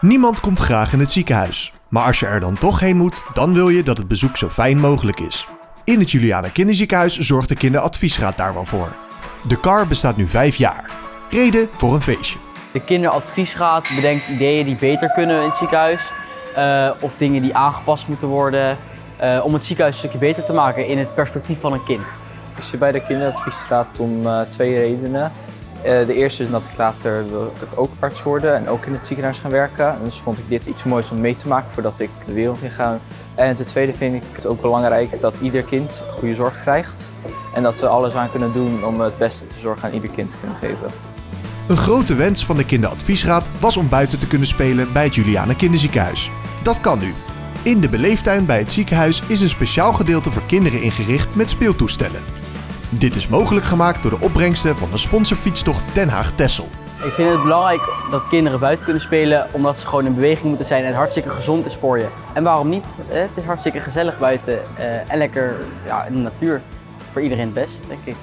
Niemand komt graag in het ziekenhuis. Maar als je er dan toch heen moet, dan wil je dat het bezoek zo fijn mogelijk is. In het Juliana Kinderziekenhuis zorgt de Kinderadviesraad daar wel voor. De KAR bestaat nu vijf jaar. Reden voor een feestje. De kinderadviesraad bedenkt ideeën die beter kunnen in het ziekenhuis. eh, of dingen die aangepast moeten worden. eh, om het ziekenhuis een stukje beter te maken in het perspectief van een kind. Ik zit bij de kinderadviesraad om eh, twee redenen. Eh, de eerste is dat ik later ook arts worden en ook in het ziekenhuis gaan werken. Dus vond ik dit iets moois om mee te maken voordat ik de wereld in ga. En ten tweede vind ik het ook belangrijk dat ieder kind goede zorg krijgt. En dat we alles aan kunnen doen om het beste te zorgen aan ieder kind te kunnen geven. Een grote wens van de Kinderadviesraad was om buiten te kunnen spelen bij het Juliana Kinderziekenhuis. Dat kan nu. In de beleeftuin bij het ziekenhuis is een speciaal gedeelte voor kinderen ingericht met speeltoestellen. Dit is mogelijk gemaakt door de opbrengsten van de sponsorfietstocht Den Haag-Tessel. Ik vind het belangrijk dat kinderen buiten kunnen spelen omdat ze gewoon in beweging moeten zijn en het hartstikke gezond is voor je. En waarom niet? Eh, Het is hartstikke gezellig buiten eh, en lekker ja, in de natuur. Voor iedereen het best, denk ik.